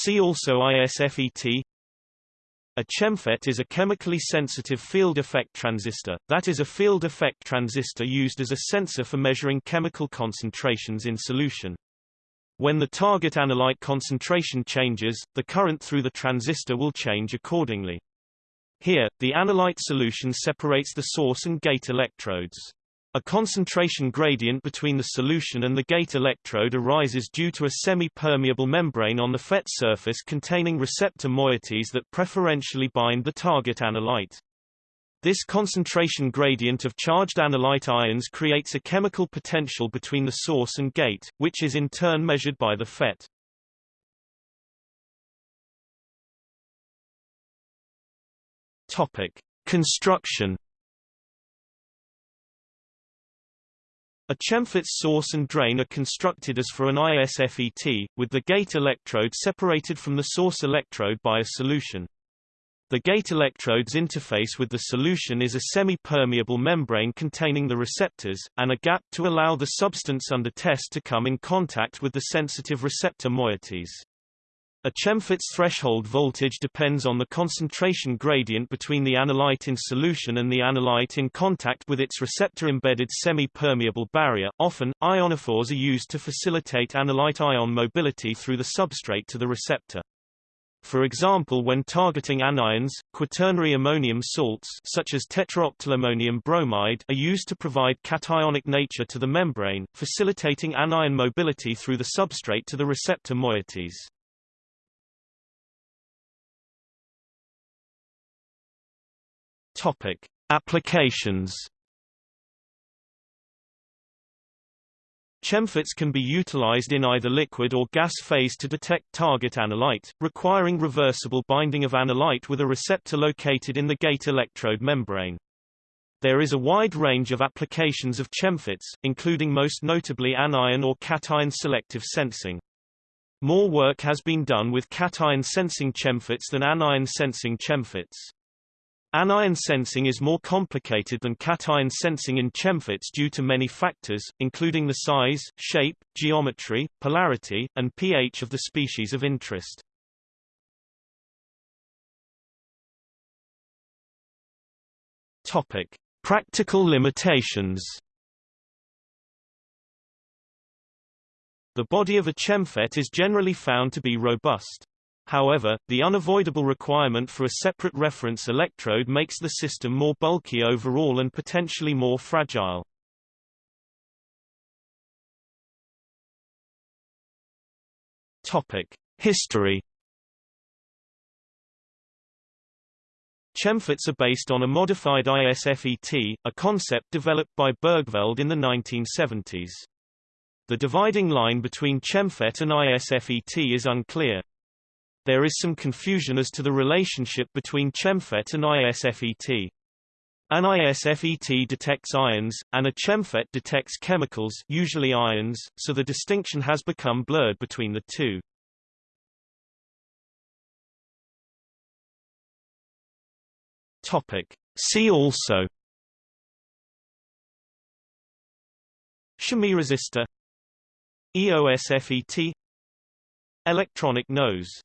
See also ISFET a ChemFET is a chemically sensitive field effect transistor, that is a field effect transistor used as a sensor for measuring chemical concentrations in solution. When the target analyte concentration changes, the current through the transistor will change accordingly. Here, the analyte solution separates the source and gate electrodes. A concentration gradient between the solution and the gate electrode arises due to a semi-permeable membrane on the FET surface containing receptor moieties that preferentially bind the target analyte. This concentration gradient of charged analyte ions creates a chemical potential between the source and gate, which is in turn measured by the FET. Topic: Construction A ChemFET's source and drain are constructed as for an ISFET, with the gate electrode separated from the source electrode by a solution. The gate electrode's interface with the solution is a semi-permeable membrane containing the receptors, and a gap to allow the substance under test to come in contact with the sensitive receptor moieties. A ChemFET's threshold voltage depends on the concentration gradient between the analyte in solution and the analyte in contact with its receptor-embedded semi-permeable barrier. Often, ionophores are used to facilitate analyte ion mobility through the substrate to the receptor. For example when targeting anions, quaternary ammonium salts such as tetraoctylammonium bromide are used to provide cationic nature to the membrane, facilitating anion mobility through the substrate to the receptor moieties. Topic: Applications. ChemFETs can be utilized in either liquid or gas phase to detect target analyte, requiring reversible binding of analyte with a receptor located in the gate electrode membrane. There is a wide range of applications of ChemFETs, including most notably anion or cation selective sensing. More work has been done with cation sensing ChemFETs than anion sensing ChemFETs. Anion sensing is more complicated than cation sensing in ChemFETs due to many factors, including the size, shape, geometry, polarity, and pH of the species of interest. Topic: Practical limitations. The body of a ChemFET is generally found to be robust. However, the unavoidable requirement for a separate reference electrode makes the system more bulky overall and potentially more fragile. Topic: History. ChemFETs are based on a modified ISFET, a concept developed by Bergveld in the 1970s. The dividing line between ChemFET and ISFET is unclear. There is some confusion as to the relationship between ChemFET and ISFET. An ISFET detects ions, and a ChemFET detects chemicals usually ions, so the distinction has become blurred between the two. Topic. See also Chemiresistor EOSFET Electronic nose